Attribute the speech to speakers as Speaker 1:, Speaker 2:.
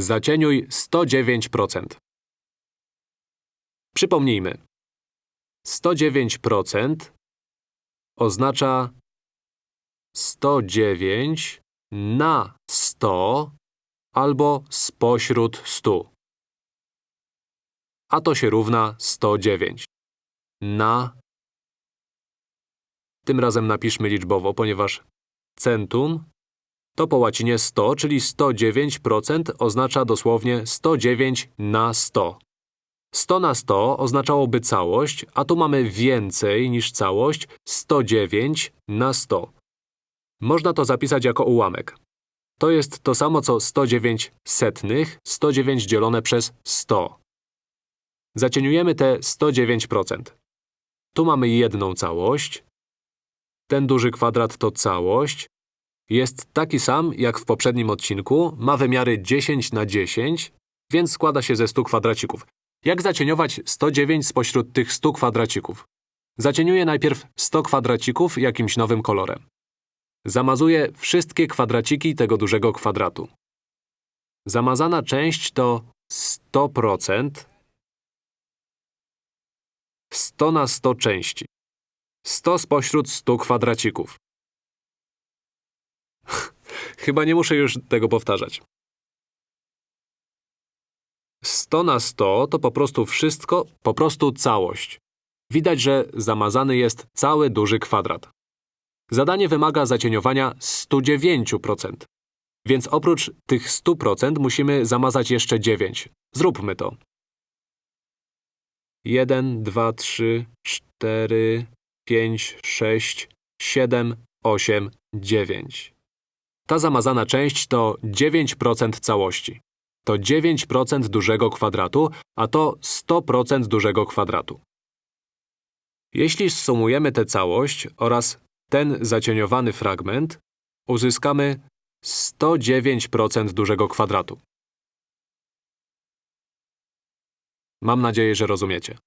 Speaker 1: Zacieniuj 109%. Przypomnijmy. 109% oznacza 109 na 100 albo spośród 100. A to się równa 109. Na. Tym razem napiszmy liczbowo, ponieważ centum to po łacinie 100, czyli 109% oznacza dosłownie 109 na 100. 100 na 100 oznaczałoby całość, a tu mamy więcej niż całość 109 na 100. Można to zapisać jako ułamek. To jest to samo co 109 setnych, 109 dzielone przez 100. Zacieniujemy te 109%. Tu mamy jedną całość. Ten duży kwadrat to całość. Jest taki sam jak w poprzednim odcinku, ma wymiary 10 na 10, więc składa się ze 100 kwadracików. Jak zacieniować 109 spośród tych 100 kwadracików? Zacieniuję najpierw 100 kwadracików jakimś nowym kolorem. Zamazuję wszystkie kwadraciki tego dużego kwadratu. Zamazana część to 100%, 100 na 100 części. 100 spośród 100 kwadracików. Chyba nie muszę już tego powtarzać. 100 na 100 to po prostu wszystko, po prostu całość. Widać, że zamazany jest cały duży kwadrat. Zadanie wymaga zacieniowania 109%. Więc oprócz tych 100% musimy zamazać jeszcze 9. Zróbmy to. 1, 2, 3, 4, 5, 6, 7, 8, 9. Ta zamazana część to 9% całości. To 9% dużego kwadratu, a to 100% dużego kwadratu. Jeśli zsumujemy tę całość oraz ten zacieniowany fragment, uzyskamy 109% dużego kwadratu. Mam nadzieję, że rozumiecie.